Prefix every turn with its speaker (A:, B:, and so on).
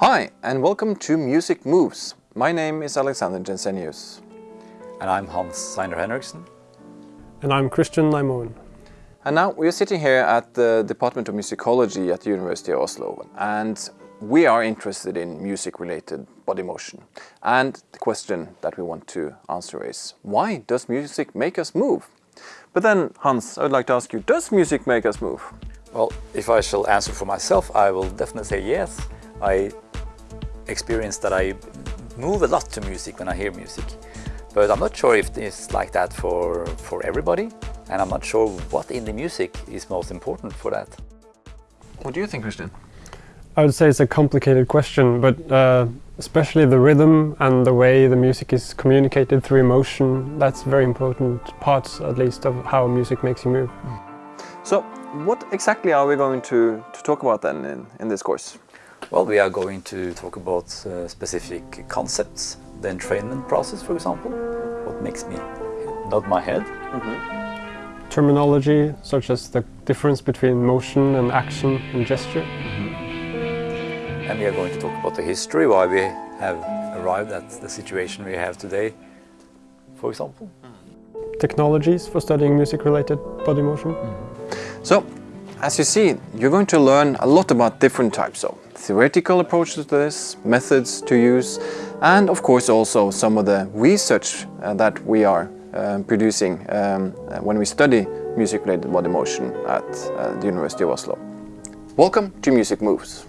A: Hi and welcome to Music Moves. My name is Alexander Jensenius.
B: And I'm Hans Zeiner-Henriksen.
C: And I'm Kristian Nymoen.
A: And now we are sitting here at the Department of Musicology at the University of Oslo and we are interested in music-related body motion. And the question that we want to answer is, why does music make us move? But then, Hans, I would like to ask you, does music make us move?
B: Well, if I shall answer for myself, I will definitely say yes. I experience that I move a lot to music when I hear music. But I'm not sure if it's like that for, for everybody. And I'm not sure what in the music is most important for that.
A: What do you think, Kristian?
C: I would say it's a complicated question, but uh, especially the rhythm and the way the music is communicated through emotion, that's very important parts, at least, of how music makes you move.
A: So, what exactly are we going to, to talk about then in, in this course?
B: Well, we are going to talk about uh, specific concepts, the entrainment process, for example, what makes me nod my head. Mm -hmm.
C: Terminology, such as the difference between motion and action and gesture. Mm -hmm.
B: And we are going to talk about the history, why we have arrived at the situation we have today, for example.
C: Technologies for studying music-related body motion. Mm
A: So, as you see, you're going to learn a lot about different types of theoretical approaches to this, methods to use, and of course also some of the research uh, that we are um, producing um, when we study music-related body motion at uh, the University of Oslo. Welcome to Music Moves.